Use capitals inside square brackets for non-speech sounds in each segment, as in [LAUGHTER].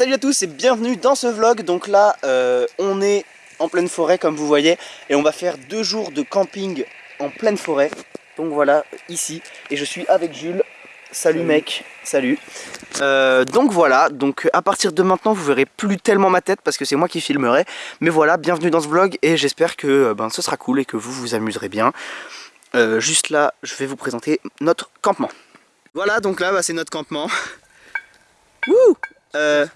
salut à tous et bienvenue dans ce vlog. Donc là, euh, on est en pleine forêt comme vous voyez et on va faire deux jours de camping en pleine forêt. Donc voilà, ici. Et je suis avec Jules. Salut, mec, salut. Euh, donc voilà, donc à partir de maintenant vous verrez plus tellement ma tête parce que c'est moi qui filmerai. Mais voilà, bienvenue dans ce vlog et j'espère que euh, ben, ce sera cool et que vous vous amuserez bien. juste là, je vais vous présenter notre campement. Voilà, donc là, bah, c'est notre campement. [LAUGHS] Wouh euh,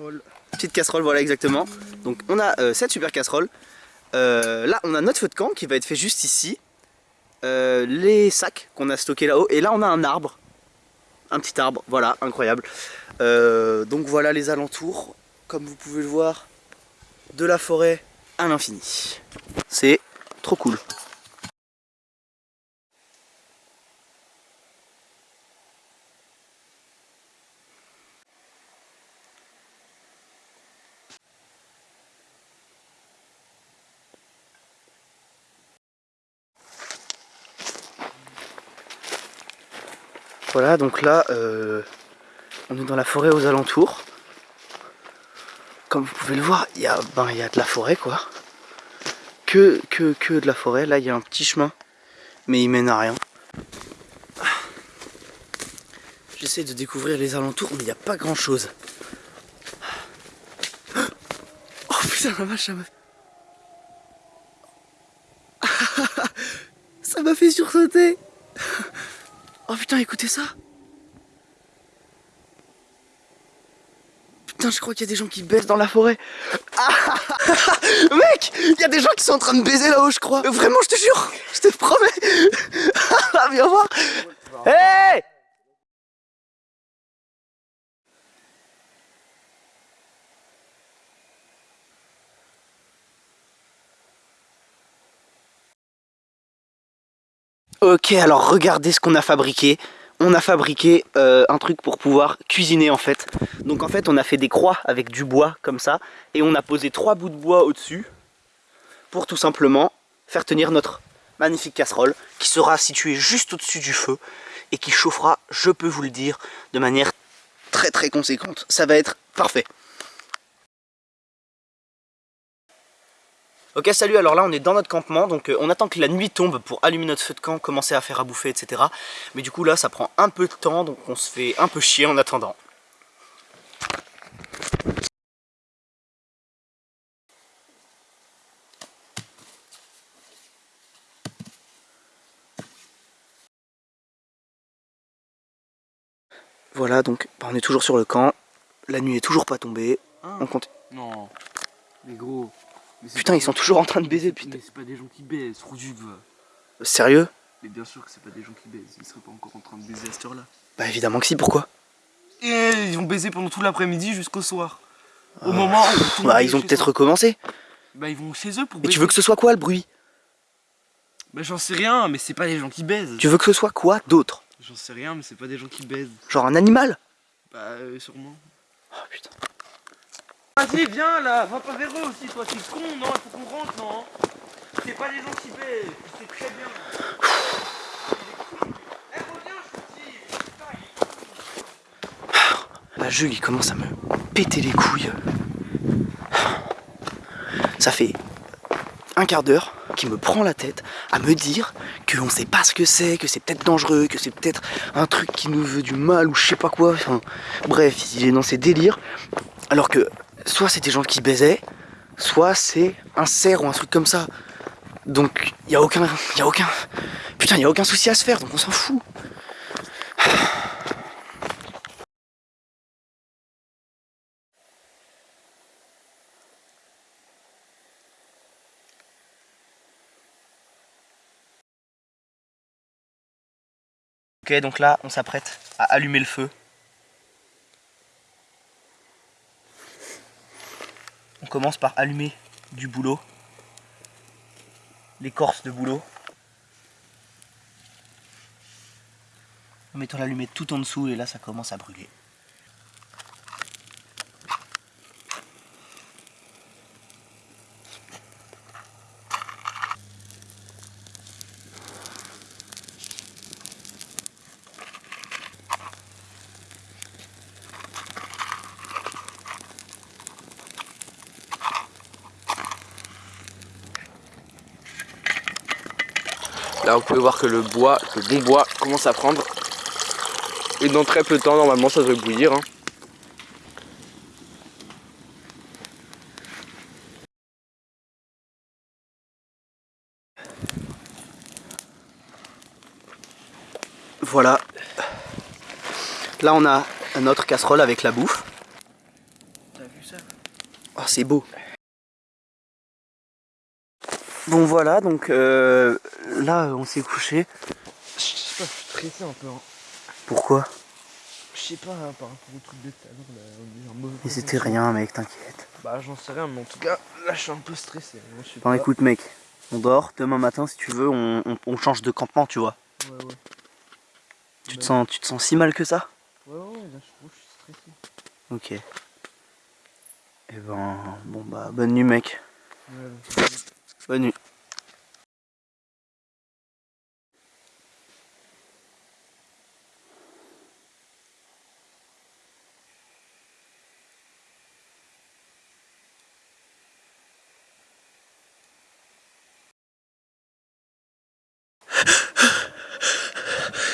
petite casserole, voilà exactement. Donc on a euh, cette super casserole. Euh, là on a notre feu de camp qui va être fait juste ici. les sacs qu'on a stockés là-haut. Et là on a un arbre. Un petit arbre, voilà, incroyable. donc voilà les alentours, comme vous pouvez le voir, de la forêt à l'infini. C'est trop cool. Voilà, donc là, euh, on est dans la forêt aux alentours. Comme vous pouvez le voir, il y, a, ben, y a de la forêt, quoi. Que, que, que de la forêt. Là, il y a un petit chemin, mais il mène à rien. J'essaie de découvrir les alentours, mais il n'y a pas grand-chose. Oh putain, la vache, ça m'a... [LAUGHS] ça m'a fait sursauter Oh putain, écoutez ça Putain, je crois qu'il y a des gens qui baissent dans la forêt. Ah [LAUGHS] Mec, il y a des gens qui sont en train de baiser là-haut, je crois. Vraiment, je te jure, je te promets. [LAUGHS] Viens voir. Ok, alors regardez ce qu'on a fabriqué. On a fabriqué euh, un truc pour pouvoir cuisiner en fait. Donc en fait on a fait des croix avec du bois comme ça. Et on a posé trois bouts de bois au-dessus. Pour tout simplement faire tenir notre magnifique casserole. Qui sera située juste au-dessus du feu. Et qui chauffera, je peux vous le dire, de manière très très conséquente. Ça va être parfait. Ok salut alors là on est dans notre campement donc euh, on attend que la nuit tombe pour allumer notre feu de camp, commencer à faire à bouffer etc. Mais du coup là ça prend un peu de temps donc on se fait un peu chier en attendant. Voilà donc bah, on est toujours sur le camp, la nuit est toujours pas tombée, ah. on compte... Non, mais gros, Putain, ils sont toujours en train de baiser, putain. Mais c'est pas des gens qui baisent, du Sérieux? Mais bien sûr que c'est pas des gens qui baisent, ils seraient pas encore en train de baiser à cette heure-là. Bah évidemment que si, pourquoi? Et ils ont baisé pendant tout l'après-midi jusqu'au soir. Au ah. moment où Bah ils ont peut-être recommencé. Bah ils vont chez eux pour baiser. Mais tu veux que ce soit quoi le bruit? Bah j'en sais rien, mais c'est pas des gens qui baisent. Tu veux que ce soit quoi d'autre? J'en sais rien, mais c'est pas des gens qui baisent. Genre un animal? Bah euh, sûrement. Oh putain. Vas-y, viens là, va pas vers eux aussi, toi, t'es con, non? Il faut qu'on rentre, non? C'est pas des qui baissent, c'est très bien. Eh, reviens, je Là, Jules, il commence à me péter les couilles. Ça fait un quart d'heure qu'il me prend la tête à me dire qu'on sait pas ce que c'est, que c'est peut-être dangereux, que c'est peut-être un truc qui nous veut du mal ou je sais pas quoi. Enfin, bref, il est dans ses délires. Alors que soit c'est des gens qui baisaient, soit c'est un cerf ou un truc comme ça. Donc il y a aucun, il y a aucun, putain il a aucun souci à se faire, donc on s'en fout. Ok donc là on s'apprête à allumer le feu On commence par allumer du boulot, l'écorce de boulot. En mettant l'allumette tout en dessous et là ça commence à brûler. Là, vous pouvez voir que le bois, le bon bois, commence à prendre. Et dans très peu de temps, normalement, ça devrait bouillir. hein. Voilà. Là, on a notre casserole avec la bouffe. T'as vu ça? Oh, c'est beau. Bon, voilà, donc euh, là, on s'est couché. Je sais pas, je suis stressé un peu. hein. Pourquoi? Je sais pas, hein, par rapport au truc de tout à l'heure, on est en mauvais Mais c'était rien, mec, t'inquiète. Bah, j'en sais rien, mais en tout cas, là, je suis un peu stressé. Moi, je sais Bon, pas. écoute, mec, on dort. Demain matin, si tu veux, on, on- on change de campement, tu vois. Ouais, ouais. Tu te, Ouais. sens, tu te sens si mal que ça? Ouais, ouais, là, je je suis stressé. Ok. Et ben, bon, bah, bonne nuit, mec. Bonne nuit.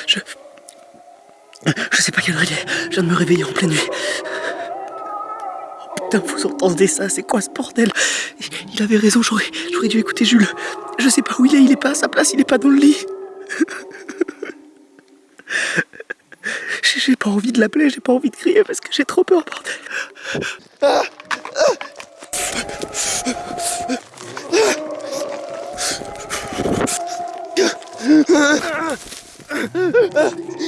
Je... Sais pas quelle heure est. Je viens de me réveiller en pleine nuit. Oh, putain, vous entendez ça C'est quoi ce bordel? Il avait raison, j'aurais dû écouter Jules. Je sais pas où il est, il est pas à sa place, il est pas dans le lit. [LAUGHS] J'ai pas envie de l'appeler, j'ai pas envie de crier parce que j'ai trop peur, bordel. [LAUGHS]